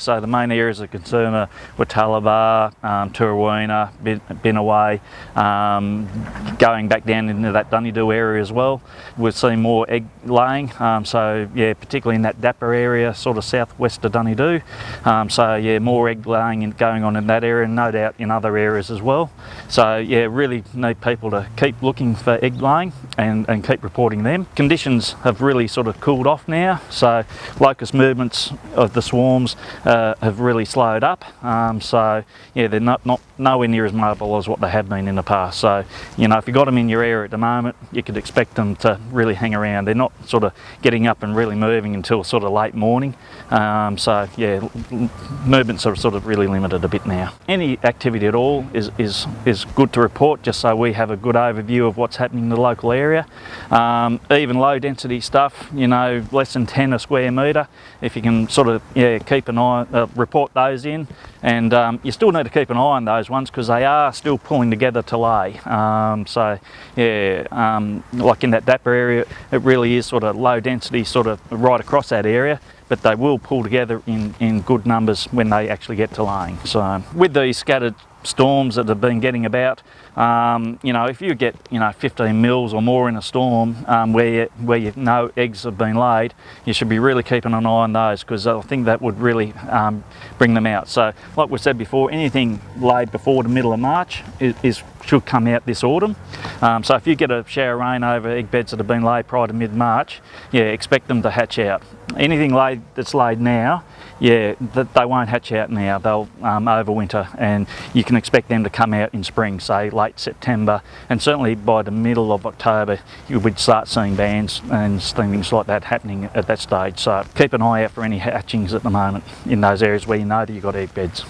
So the main areas of concern are Watalabar, um, Tooraweenah, Binnaway, um, going back down into that Dunedoo area as well. We've seen more egg laying, um, so yeah, particularly in that Dapper area, sort of southwest of Dunedoo. Um, so yeah, more egg laying going on in that area, and no doubt in other areas as well. So yeah, really need people to keep looking for egg laying and, and keep reporting them. Conditions have really sort of cooled off now, so locust movements of the swarms uh, have really slowed up. Um, so yeah, they're not, not nowhere near as mobile as what they have been in the past. So you know, if you got them in your area at the moment, you could expect them to really hang around. They're not sort of getting up and really moving until sort of late morning. Um, so yeah, movements are sort of really limited a bit now. Any activity at all is, is, is good to report just so we have a good overview of what's happening in the local area. Um, even low density stuff, you know, less than 10 a square metre, if you can sort of yeah keep an eye, uh, report those in and um, you still need to keep an eye on those ones because they are still pulling together to lay. Um, so yeah, um, like in that Dapper area, it really is sort of low density sort of right across that area but they will pull together in, in good numbers when they actually get to laying. So with these scattered storms that have been getting about. Um, you know, if you get, you know, 15 mils or more in a storm um, where, where you know eggs have been laid, you should be really keeping an eye on those because I think that would really um, bring them out. So like we said before, anything laid before the middle of March is, is should come out this autumn. Um, so if you get a shower of rain over egg beds that have been laid prior to mid-March, yeah, expect them to hatch out. Anything laid that's laid now, yeah, that they won't hatch out now. They'll um, overwinter, and you can expect them to come out in spring, say late September, and certainly by the middle of October, you would start seeing bands and things like that happening at that stage. So keep an eye out for any hatchings at the moment in those areas where you know that you've got egg beds.